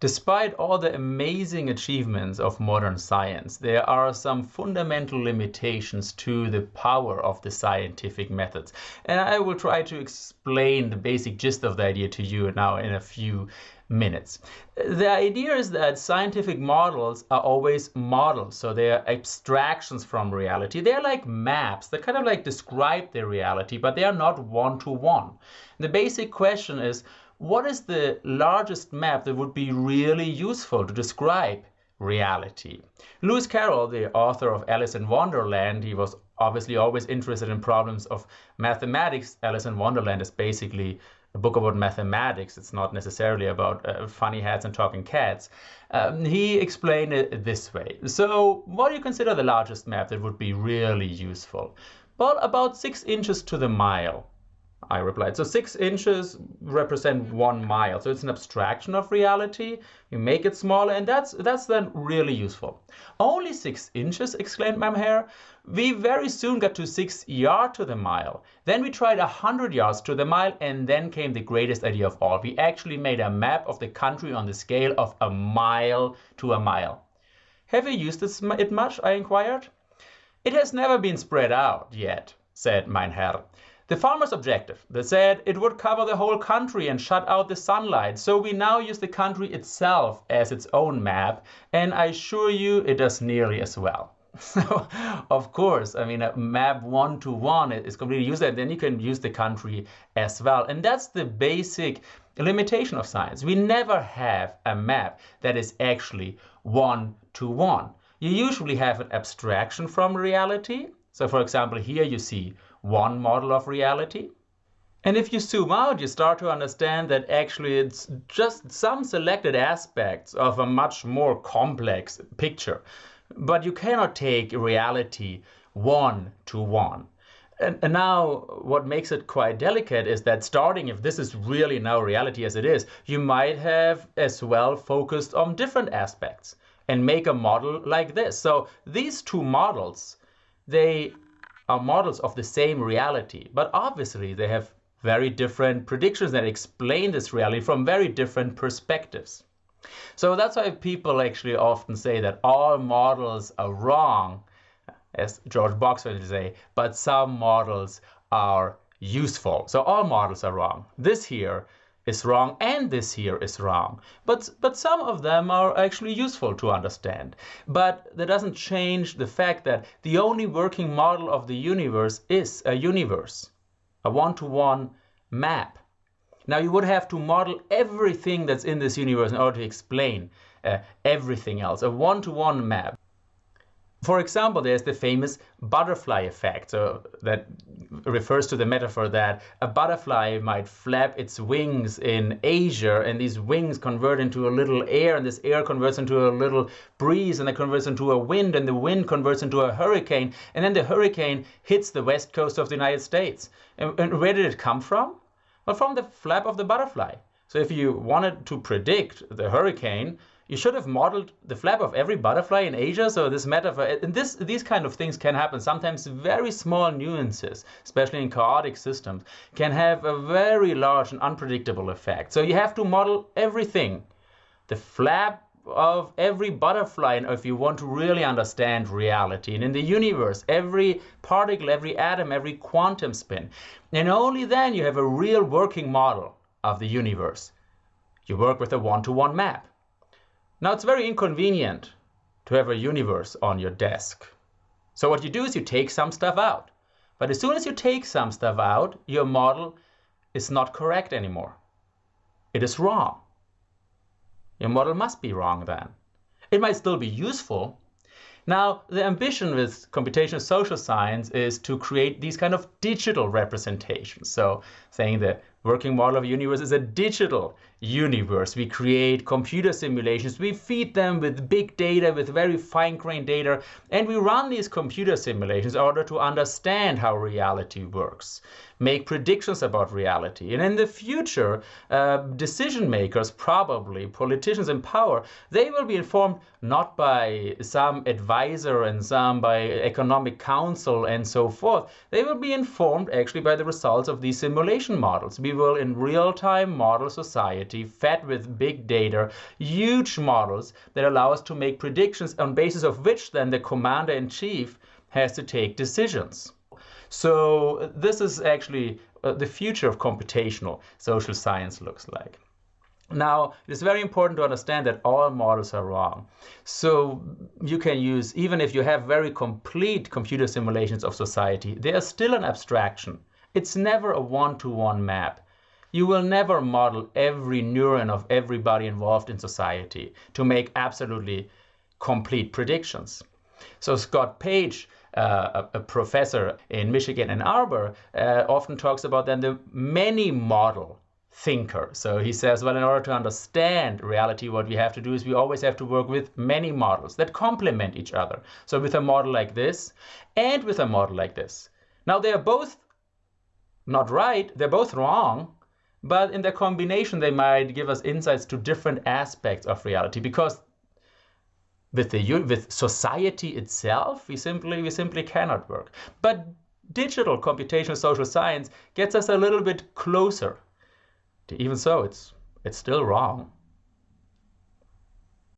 Despite all the amazing achievements of modern science, there are some fundamental limitations to the power of the scientific methods. And I will try to explain the basic gist of the idea to you now in a few minutes. The idea is that scientific models are always models, so they are abstractions from reality. They're like maps that kind of like describe the reality, but they are not one-to-one. -one. The basic question is, what is the largest map that would be really useful to describe reality? Lewis Carroll, the author of Alice in Wonderland, he was obviously always interested in problems of mathematics. Alice in Wonderland is basically a book about mathematics. It's not necessarily about uh, funny hats and talking cats. Um, he explained it this way. So what do you consider the largest map that would be really useful? Well, about six inches to the mile. I replied. So six inches represent one mile. So it's an abstraction of reality. You make it smaller, and that's that's then really useful. Only six inches, exclaimed Mein Herr. We very soon got to six yards to the mile. Then we tried a hundred yards to the mile, and then came the greatest idea of all. We actually made a map of the country on the scale of a mile to a mile. Have you used it much? I inquired. It has never been spread out yet, said mein Herr. The farmer's objective, they said it would cover the whole country and shut out the sunlight. So we now use the country itself as its own map. And I assure you it does nearly as well. So, of course, I mean, a map one to one is completely useless. Then you can use the country as well. And that's the basic limitation of science. We never have a map that is actually one to one. You usually have an abstraction from reality. So, for example, here you see one model of reality. And if you zoom out, you start to understand that actually it's just some selected aspects of a much more complex picture. But you cannot take reality one to one. And, and, now what makes it quite delicate is that starting, if this is really now reality as it is, you might have as well focused on different aspects and make a model like this. So these two models, they are models of the same reality, but obviously they have very different predictions that explain this reality from very different perspectives. So that's why people actually often say that all models are wrong, as George Box would say, but some models are useful. So all models are wrong. This here is wrong and this here is wrong. But, but some of them are actually useful to understand. But that doesn't change the fact that the only working model of the universe is a universe, a one-to-one -one map. Now you would have to model everything that's in this universe in order to explain uh, everything else, a one-to-one -one map. For example, there's the famous butterfly effect, that refers to the metaphor that a butterfly might flap its wings in Asia, and these wings convert into a little air, and this air converts into a little breeze, and it converts into a wind, and the wind converts into a hurricane, and then the hurricane hits the west coast of the United States. And, and where did it come from? Well, from the flap of the butterfly. So if you wanted to predict the hurricane, you should have modeled the flap of every butterfly in Asia. So this metaphor, and this, these kind of things can happen. Sometimes very small nuances, especially in chaotic systems, can have a very large and unpredictable effect. So you have to model everything. The flap of every butterfly and if you want to really understand reality and in the universe every particle every atom every quantum spin and only then you have a real working model of the universe you work with a one-to-one -one map now it's very inconvenient to have a universe on your desk. So what you do is you take some stuff out. But as soon as you take some stuff out, your model is not correct anymore. It is wrong. Your model must be wrong then. It might still be useful. Now, the ambition with computational social science is to create these kind of digital representations. So saying the working model of universe is a digital universe. We create computer simulations, we feed them with big data, with very fine-grained data, and we run these computer simulations in order to understand how reality works, make predictions about reality. And in the future, uh, decision makers, probably politicians in power, they will be informed not by some advisor and some by economic council and so forth. They will be informed actually by the results of these simulation models. We will in real time model society fed with big data, huge models that allow us to make predictions on basis of which then the commander in chief has to take decisions. So this is actually uh, the future of computational social science looks like. Now, it is very important to understand that all models are wrong. So you can use, even if you have very complete computer simulations of society, they are still an abstraction. It's never a one-to-one -one map. You will never model every neuron of everybody involved in society to make absolutely complete predictions. So Scott Page, uh, a, professor in Michigan Ann Arbor, uh, often talks about then the many model thinker. So he says, well, in order to understand reality, what we have to do is we always have to work with many models that complement each other. So with a model like this and with a model like this. Now they are both not right, they're both wrong, but in their combination, they might give us insights to different aspects of reality because with the with society itself, we simply we simply cannot work. But digital computational social science gets us a little bit closer even so, it's it's still wrong.